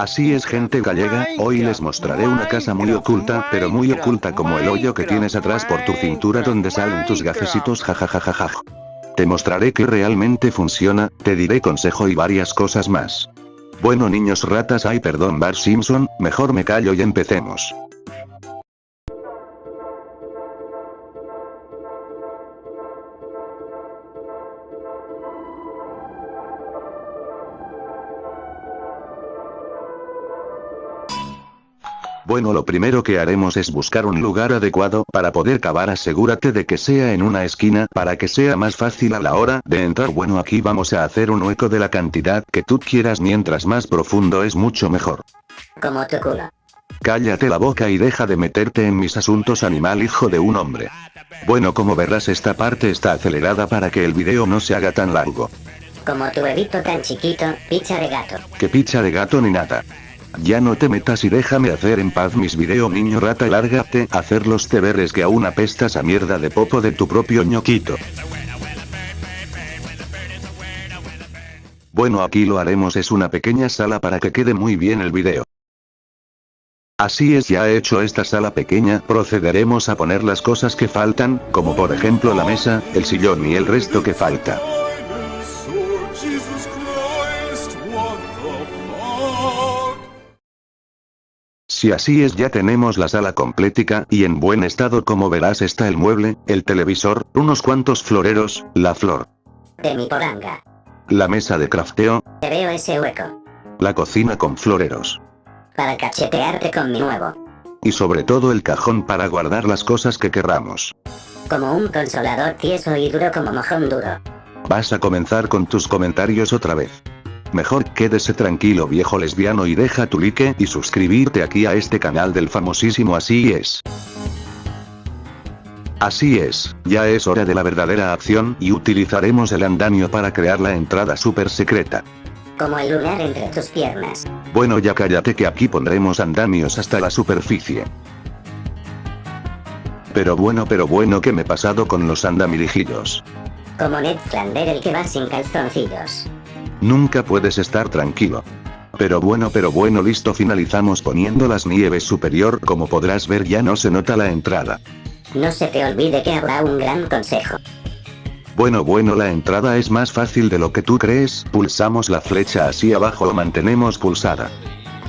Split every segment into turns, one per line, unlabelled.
Así es gente gallega, hoy les mostraré una casa muy oculta, pero muy oculta como el hoyo que tienes atrás por tu cintura donde salen tus gafecitos jajajajaja. Te mostraré que realmente funciona, te diré consejo y varias cosas más. Bueno niños ratas ay perdón Bar Simpson, mejor me callo y empecemos. Bueno lo primero que haremos es buscar un lugar adecuado para poder cavar asegúrate de que sea en una esquina para que sea más fácil a la hora de entrar bueno aquí vamos a hacer un hueco de la cantidad que tú quieras mientras más profundo es mucho mejor.
Como tu culo.
Cállate la boca y deja de meterte en mis asuntos animal hijo de un hombre. Bueno como verás esta parte está acelerada para que el video no se haga tan largo.
Como tu bebito tan chiquito, picha de gato.
Que picha de gato ni nada. Ya no te metas y déjame hacer en paz mis video niño rata lárgate a hacer los deberes que aún apestas a mierda de popo de tu propio ñoquito. Bueno aquí lo haremos es una pequeña sala para que quede muy bien el video. Así es ya he hecho esta sala pequeña, procederemos a poner las cosas que faltan, como por ejemplo la mesa, el sillón y el resto que falta. Si así es ya tenemos la sala completica y en buen estado como verás está el mueble, el televisor, unos cuantos floreros, la flor.
De mi poranga.
La mesa de crafteo.
Te veo ese hueco.
La cocina con floreros.
Para cachetearte con mi nuevo.
Y sobre todo el cajón para guardar las cosas que querramos.
Como un consolador tieso y duro como mojón duro.
Vas a comenzar con tus comentarios otra vez. Mejor quédese tranquilo viejo lesbiano y deja tu like y suscribirte aquí a este canal del famosísimo Así es. Así es, ya es hora de la verdadera acción y utilizaremos el andamio para crear la entrada super secreta.
Como el lunar entre tus piernas.
Bueno ya cállate que aquí pondremos andamios hasta la superficie. Pero bueno pero bueno que me he pasado con los andamirijillos.
Como Ned Flander el que va sin calzoncillos.
Nunca puedes estar tranquilo. Pero bueno pero bueno listo finalizamos poniendo las nieves superior como podrás ver ya no se nota la entrada.
No se te olvide que habrá un gran consejo.
Bueno bueno la entrada es más fácil de lo que tú crees, pulsamos la flecha así abajo o mantenemos pulsada.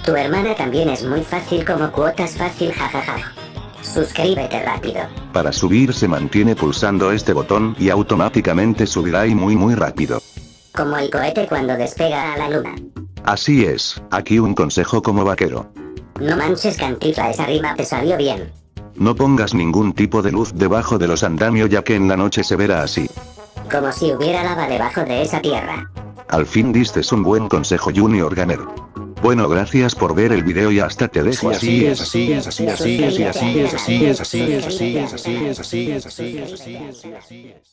Tu hermana también es muy fácil como cuotas fácil jajaja. Suscríbete rápido.
Para subir se mantiene pulsando este botón y automáticamente subirá y muy muy rápido.
Como el cohete cuando despega a la luna.
Así es, aquí un consejo como vaquero.
No manches cantifla esa rima te salió bien.
No pongas ningún tipo de luz debajo de los andamios ya que en la noche se verá así.
Como si hubiera lava debajo de esa tierra.
Al fin diste un buen consejo Junior Gamer. Bueno gracias por ver el video y hasta te dejo
así es así es así es así es así es así es así es así es así es así es así es así es así es